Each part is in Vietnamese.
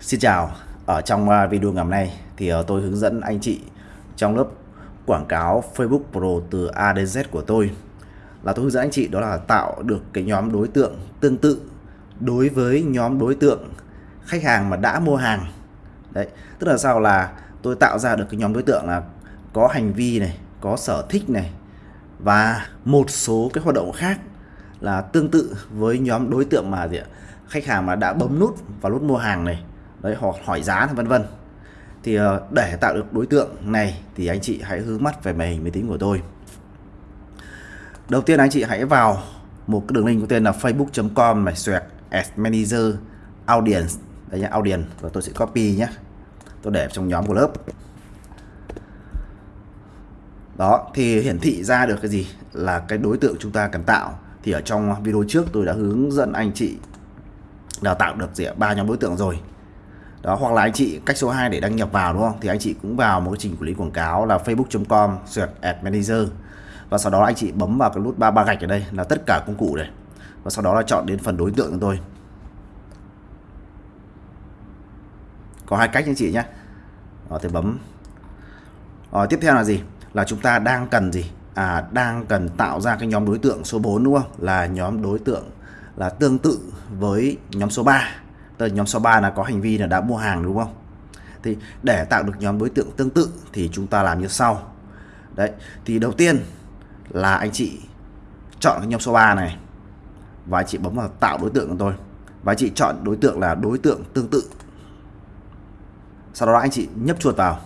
Xin chào, ở trong à, video ngày hôm nay thì à, tôi hướng dẫn anh chị trong lớp quảng cáo Facebook Pro từ A đến Z của tôi. Là tôi hướng dẫn anh chị đó là tạo được cái nhóm đối tượng tương tự đối với nhóm đối tượng khách hàng mà đã mua hàng. Đấy tức là sao? Là tôi tạo ra được cái nhóm đối tượng là có hành vi này có sở thích này và một số cái hoạt động khác là tương tự với nhóm đối tượng mà gì ạ? khách hàng mà đã bấm nút vào nút mua hàng này đấy, họ hỏi giá vân vân. Thì ờ, để tạo được đối tượng này thì anh chị hãy hướng mắt về màn hình máy tính của tôi. Đầu tiên anh chị hãy vào một cái đường link có tên là facebook.com này, xoẹt as manager audience. Đây nhá, audience và tôi sẽ copy nhé tôi để trong nhóm của lớp. Đó, thì hiển thị ra được cái gì là cái đối tượng chúng ta cần tạo. Thì ở trong video trước tôi đã hướng dẫn anh chị đào tạo được gì ba nhóm đối tượng rồi đó hoặc là anh chị cách số 2 để đăng nhập vào đúng không? Thì anh chị cũng vào một cái trình quản lý quảng cáo là facebook.com search ad manager và sau đó anh chị bấm vào cái nút ba ba gạch ở đây là tất cả công cụ này. Và sau đó là chọn đến phần đối tượng của tôi. Có hai cách anh chị nhé. Đó, thì bấm. Đó, tiếp theo là gì? Là chúng ta đang cần gì? À đang cần tạo ra cái nhóm đối tượng số 4 đúng không? Là nhóm đối tượng là tương tự với nhóm số 3 Tức nhóm số 3 là có hành vi là đã mua hàng, đúng không? Thì để tạo được nhóm đối tượng tương tự thì chúng ta làm như sau. Đấy, thì đầu tiên là anh chị chọn cái nhóm số 3 này và anh chị bấm vào tạo đối tượng của tôi. Và anh chị chọn đối tượng là đối tượng tương tự. Sau đó anh chị nhấp chuột vào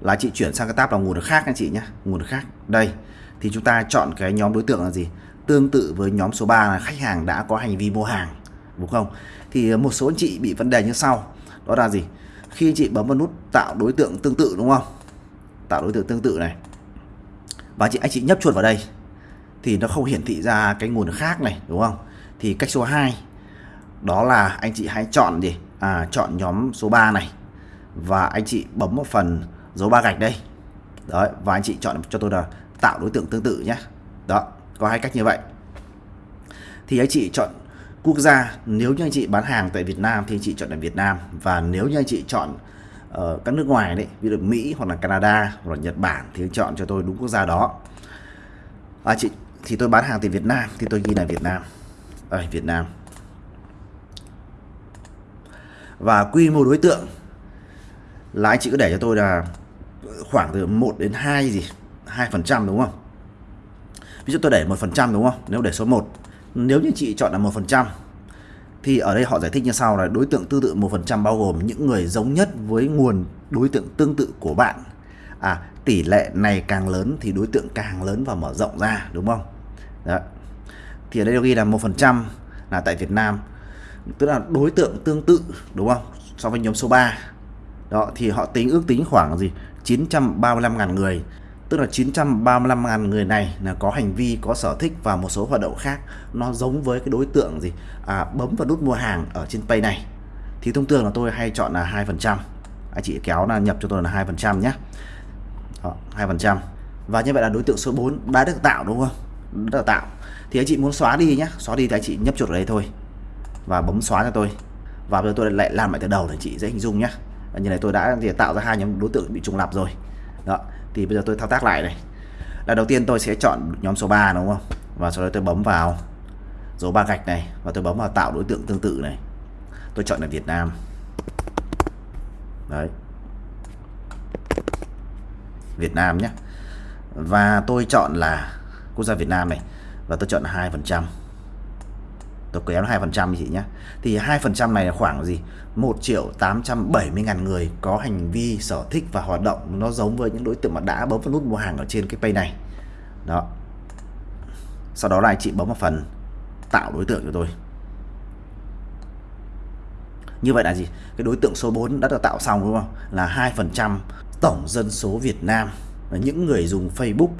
là anh chị chuyển sang cái tab là nguồn được khác anh chị nhé, nguồn được khác. Đây, thì chúng ta chọn cái nhóm đối tượng là gì? Tương tự với nhóm số 3 là khách hàng đã có hành vi mua hàng, đúng không? Thì một số anh chị bị vấn đề như sau. Đó là gì? Khi anh chị bấm vào nút tạo đối tượng tương tự, đúng không? Tạo đối tượng tương tự này. Và chị, anh chị nhấp chuột vào đây. Thì nó không hiển thị ra cái nguồn khác này, đúng không? Thì cách số 2 đó là anh chị hãy chọn gì? À chọn nhóm số 3 này. Và anh chị bấm một phần dấu ba gạch đây. Đấy, và anh chị chọn cho tôi là tạo đối tượng tương tự nhé. Đó, có hai cách như vậy. Thì anh chị chọn quốc gia. Nếu như anh chị bán hàng tại Việt Nam thì anh chị chọn là Việt Nam. Và nếu như anh chị chọn uh, các nước ngoài đấy ví dụ Mỹ hoặc là Canada hoặc là Nhật Bản thì anh chọn cho tôi đúng quốc gia đó. À, chị thì tôi bán hàng từ Việt Nam thì tôi ghi là Việt Nam. Ở Việt Nam. Và quy mô đối tượng là anh chị cứ để cho tôi là khoảng từ 1 đến 2 gì? 2 phần trăm đúng không? Ví dụ tôi để một phần trăm đúng không? Nếu để số 1 nếu như chị chọn là một phần trăm, thì ở đây họ giải thích như sau là đối tượng tương tự một phần trăm bao gồm những người giống nhất với nguồn đối tượng tương tự của bạn. À tỷ lệ này càng lớn thì đối tượng càng lớn và mở rộng ra, đúng không? Đó. thì ở đây ghi là một phần trăm là tại Việt Nam, tức là đối tượng tương tự, đúng không? So với nhóm số 3 đó, thì họ tính, ước tính khoảng gì? 935.000 người tức là 935.000 người này là có hành vi có sở thích và một số hoạt động khác. Nó giống với cái đối tượng gì? À, bấm vào nút mua hàng ở trên pay này. Thì thông thường là tôi hay chọn là hai phần trăm. Anh chị kéo là nhập cho tôi là hai phần trăm nhé. Hai phần trăm. Và như vậy là đối tượng số 4 đã được tạo đúng không? Đã được tạo. Thì anh chị muốn xóa đi nhé. Xóa đi thì anh chị nhấp chuột ở đây thôi. Và bấm xóa cho tôi. Và bây giờ tôi lại làm lại từ đầu để chị dễ hình dung nhé. Như này tôi đã thì tạo ra hai nhóm đối tượng bị trùng lặp rồi. Đó thì bây giờ tôi thao tác lại này. Là đầu tiên tôi sẽ chọn nhóm số 3 đúng không? Và sau đó tôi bấm vào dấu ba gạch này và tôi bấm vào tạo đối tượng tương tự này. Tôi chọn là Việt Nam. Đấy. Việt Nam nhé. Và tôi chọn là quốc gia Việt Nam này. Và tôi chọn là hai phần trăm tôi kéo hai phần trăm chị nhé. Thì hai phần trăm này là khoảng gì? 1 triệu 870 ngàn người có hành vi, sở thích và hoạt động nó giống với những đối tượng mà đã bấm vào nút mua hàng ở trên cái page này. Đó. Sau đó là chị bấm vào phần tạo đối tượng cho tôi. Như vậy là gì? Cái đối tượng số 4 đã được tạo xong, đúng không? Là hai phần trăm tổng dân số Việt Nam. Là những người dùng Facebook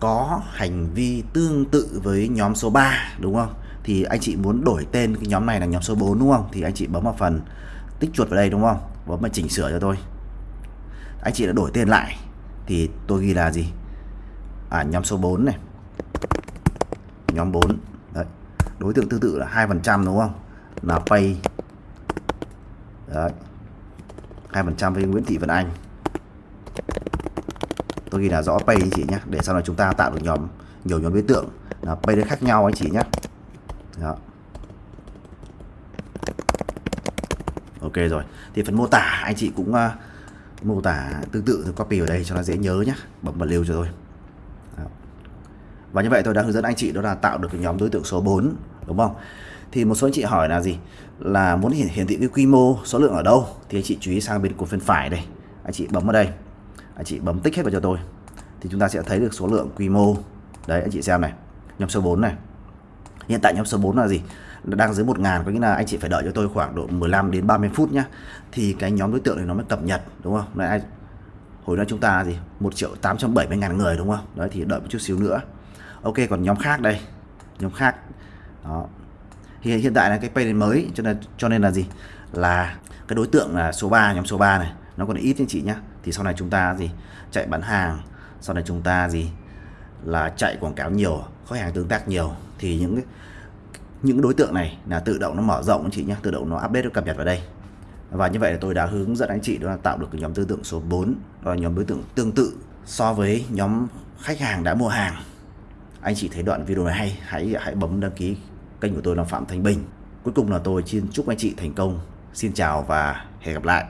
có hành vi tương tự với nhóm số 3 đúng không? Thì anh chị muốn đổi tên cái nhóm này là nhóm số 4 đúng không? Thì anh chị bấm vào phần tích chuột vào đây đúng không? Bấm vào chỉnh sửa cho tôi. Anh chị đã đổi tên lại, thì tôi ghi là gì? À nhóm số 4 này. Nhóm 4 đấy. Đối tượng tương tự là hai phần trăm đúng không? Là pay. Đấy. 2% với Nguyễn Thị Vân Anh. Tôi ghi là rõ pay anh chị nhé để sau này chúng ta tạo được nhóm, nhiều nhóm đối tượng. Là pay đấy khác nhau anh chị nhé đó. Ok rồi. Thì phần mô tả anh chị cũng uh, mô tả tương tự thì copy ở đây cho nó dễ nhớ nhé bấm vào lưu cho tôi. Đó. và như vậy tôi đã hướng dẫn anh chị đó là tạo được cái nhóm đối tượng số 4 đúng không? Thì một số anh chị hỏi là gì? Là muốn hiển, hiển thị cái quy mô số lượng ở đâu? Thì anh chị chú ý sang bên cột bên phải đây. Anh chị bấm vào đây. Anh chị bấm tích hết vào cho tôi. Thì chúng ta sẽ thấy được số lượng quy mô. Đấy anh chị xem này. Nhóm số 4 này hiện tại nhóm số 4 là gì? Đang dưới 1.000 có nghĩa là anh chị phải đợi cho tôi khoảng độ 15 đến 30 phút nhá. Thì cái nhóm đối tượng này nó mới cập nhật, đúng không? Này hồi đó chúng ta là gì? 1 triệu 870 ngàn người, đúng không? Đấy, thì đợi một chút xíu nữa. Ok, còn nhóm khác đây. Nhóm khác. Đó. Hiện hiện tại là cái page mới, cho nên cho nên là gì? Là cái đối tượng là số 3 nhóm số 3 này, nó còn ít anh chị nhá. Thì sau này chúng ta gì? Chạy bán hàng. Sau này chúng ta gì? Là chạy quảng cáo nhiều, khách hàng tương tác nhiều, thì những những đối tượng này là tự động nó mở rộng anh chị nhé tự động nó update nó cập nhật vào đây. Và như vậy là tôi đã hướng dẫn anh chị đó là tạo được cái nhóm đối tượng số 4 đó là nhóm đối tượng tương tự so với nhóm khách hàng đã mua hàng. Anh chị thấy đoạn video này hay, hãy hãy bấm đăng ký kênh của tôi là Phạm Thanh Bình. Cuối cùng là tôi xin chúc anh chị thành công. Xin chào và hẹn gặp lại.